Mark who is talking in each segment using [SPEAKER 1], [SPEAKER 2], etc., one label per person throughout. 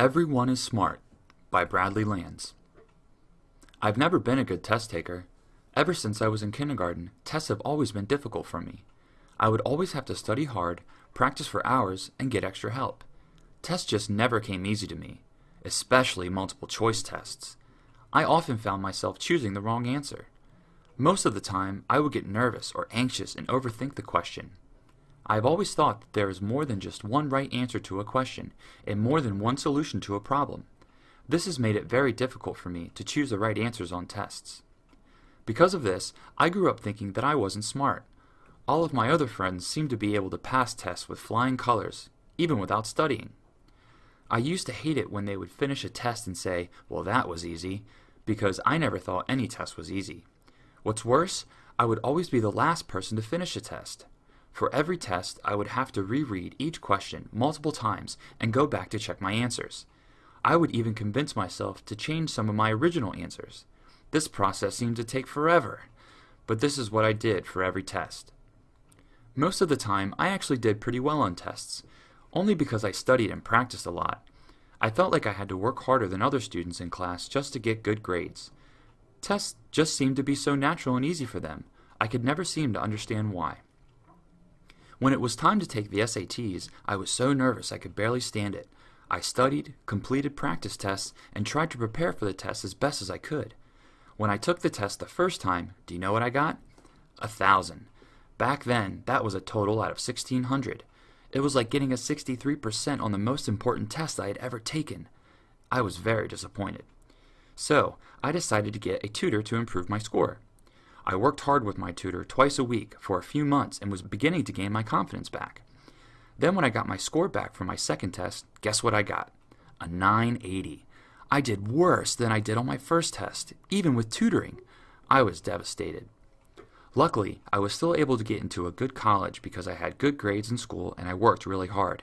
[SPEAKER 1] Everyone is Smart by Bradley Lands. I've never been a good test taker. Ever since I was in kindergarten, tests have always been difficult for me. I would always have to study hard, practice for hours, and get extra help. Tests just never came easy to me, especially multiple choice tests. I often found myself choosing the wrong answer. Most of the time, I would get nervous or anxious and overthink the question. I have always thought that there is more than just one right answer to a question, and more than one solution to a problem. This has made it very difficult for me to choose the right answers on tests. Because of this, I grew up thinking that I wasn't smart. All of my other friends seemed to be able to pass tests with flying colors, even without studying. I used to hate it when they would finish a test and say, well that was easy, because I never thought any test was easy. What's worse, I would always be the last person to finish a test. For every test, I would have to reread each question multiple times and go back to check my answers. I would even convince myself to change some of my original answers. This process seemed to take forever, but this is what I did for every test. Most of the time, I actually did pretty well on tests, only because I studied and practiced a lot. I felt like I had to work harder than other students in class just to get good grades. Tests just seemed to be so natural and easy for them. I could never seem to understand why. When it was time to take the SATs, I was so nervous I could barely stand it. I studied, completed practice tests, and tried to prepare for the test as best as I could. When I took the test the first time, do you know what I got? A thousand. Back then, that was a total out of 1600. It was like getting a 63% on the most important test I had ever taken. I was very disappointed. So, I decided to get a tutor to improve my score. I worked hard with my tutor twice a week for a few months and was beginning to gain my confidence back. Then when I got my score back from my second test, guess what I got? A 980. I did worse than I did on my first test, even with tutoring. I was devastated. Luckily, I was still able to get into a good college because I had good grades in school and I worked really hard.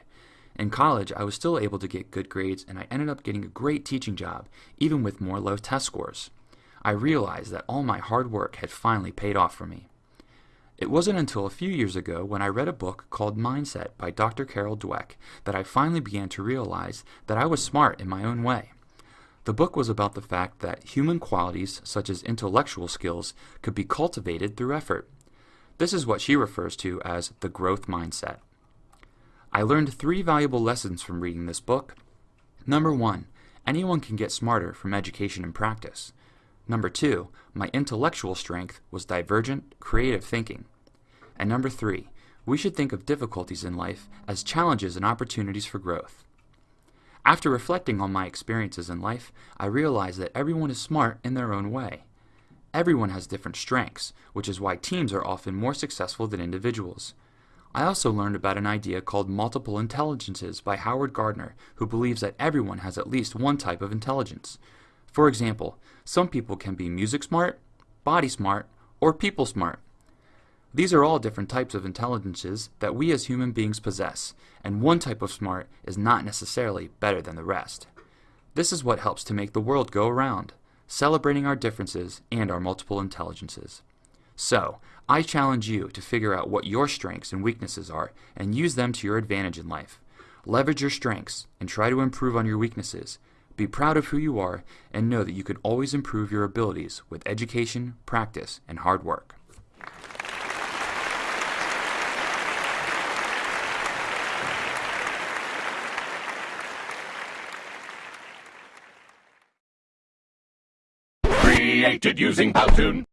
[SPEAKER 1] In college, I was still able to get good grades and I ended up getting a great teaching job, even with more low test scores. I realized that all my hard work had finally paid off for me. It wasn't until a few years ago when I read a book called Mindset by Dr. Carol Dweck that I finally began to realize that I was smart in my own way. The book was about the fact that human qualities, such as intellectual skills, could be cultivated through effort. This is what she refers to as the growth mindset. I learned three valuable lessons from reading this book. Number one, anyone can get smarter from education and practice. Number two, my intellectual strength was divergent, creative thinking. And number three, we should think of difficulties in life as challenges and opportunities for growth. After reflecting on my experiences in life, I realized that everyone is smart in their own way. Everyone has different strengths, which is why teams are often more successful than individuals. I also learned about an idea called multiple intelligences by Howard Gardner, who believes that everyone has at least one type of intelligence. For example, some people can be music smart, body smart, or people smart. These are all different types of intelligences that we as human beings possess, and one type of smart is not necessarily better than the rest. This is what helps to make the world go around, celebrating our differences and our multiple intelligences. So, I challenge you to figure out what your strengths and weaknesses are and use them to your advantage in life. Leverage your strengths and try to improve on your weaknesses be proud of who you are and know that you can always improve your abilities with education, practice, and hard work.
[SPEAKER 2] Created using Powtoon.